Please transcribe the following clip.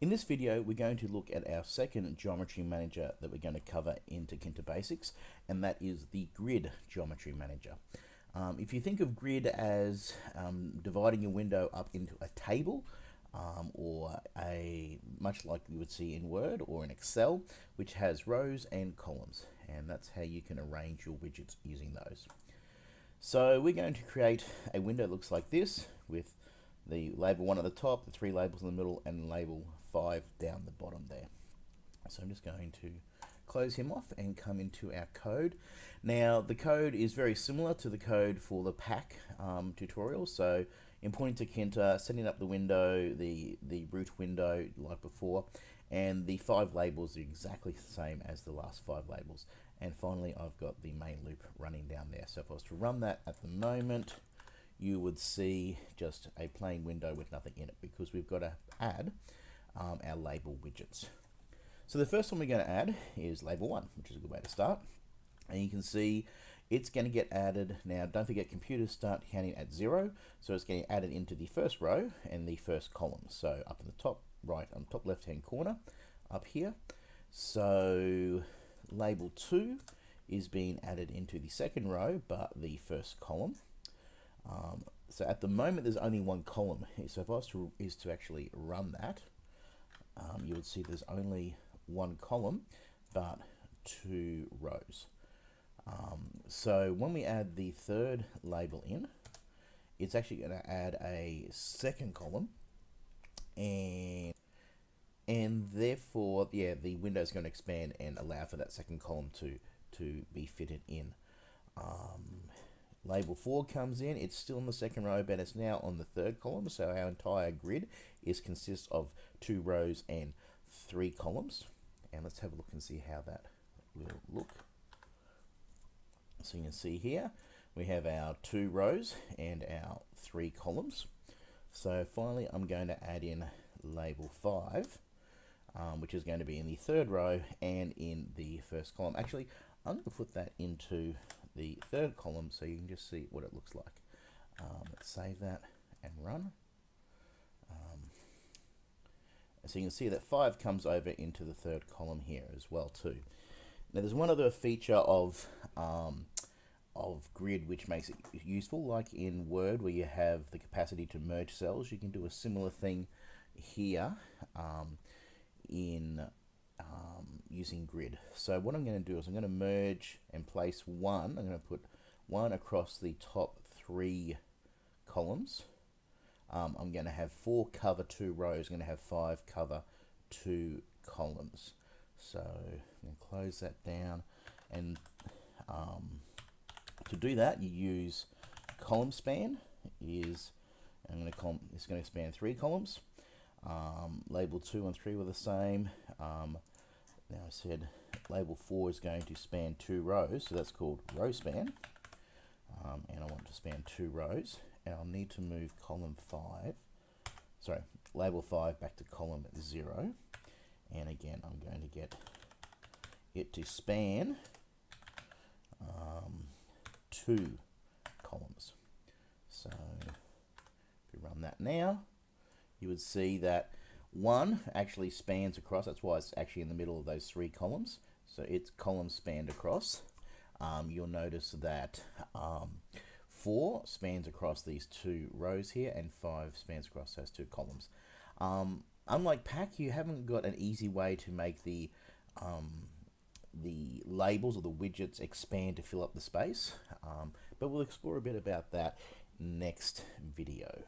In this video, we're going to look at our second geometry manager that we're going to cover in Tkinter Basics, and that is the Grid Geometry Manager. Um, if you think of Grid as um, dividing your window up into a table, um, or a much like you would see in Word or in Excel, which has rows and columns, and that's how you can arrange your widgets using those. So we're going to create a window that looks like this with the label one at the top, the three labels in the middle, and label five down the bottom there. So I'm just going to close him off and come into our code. Now the code is very similar to the code for the pack um, tutorial. So importing Tkinter, setting up the window, the, the root window like before, and the five labels are exactly the same as the last five labels. And finally, I've got the main loop running down there. So if I was to run that at the moment, you would see just a plain window with nothing in it because we've got to add um, our label widgets. So the first one we're going to add is label one, which is a good way to start. And you can see it's going to get added. Now, don't forget computers start counting at zero. So it's getting added into the first row and the first column. So up in the top right, on top left-hand corner, up here. So label two is being added into the second row, but the first column. Um, so at the moment, there's only one column. So if I was to, is to actually run that, um, you would see there's only one column, but two rows. Um, so when we add the third label in, it's actually going to add a second column, and and therefore, yeah, the window is going to expand and allow for that second column to to be fitted in. Um, Label 4 comes in, it's still in the second row, but it's now on the third column, so our entire grid is consists of two rows and three columns. And let's have a look and see how that will look. So you can see here, we have our two rows and our three columns. So finally, I'm going to add in label 5, um, which is going to be in the third row and in the first column. Actually, I'm going to put that into the third column so you can just see what it looks like. Um, save that and run. Um, so you can see that 5 comes over into the third column here as well too. Now there's one other feature of um, of grid which makes it useful like in Word where you have the capacity to merge cells you can do a similar thing here um, in using grid. So what I'm going to do is I'm going to merge and place one. I'm going to put one across the top three columns. Um, I'm going to have four cover two rows. I'm going to have five cover two columns. So I'm going to close that down. And um, to do that, you use column span. Is I'm going to. It's going to span three columns. Um, label two and three were the same. Um, now I said label 4 is going to span two rows, so that's called row span. Um, and I want to span two rows. And I'll need to move column 5, sorry, label 5 back to column 0. And again, I'm going to get it to span um, two columns. So if we run that now, you would see that one actually spans across, that's why it's actually in the middle of those three columns. So it's column spanned across. Um, you'll notice that um, 4 spans across these two rows here and 5 spans across those two columns. Um, unlike Pack, you haven't got an easy way to make the um, the labels or the widgets expand to fill up the space, um, but we'll explore a bit about that next video.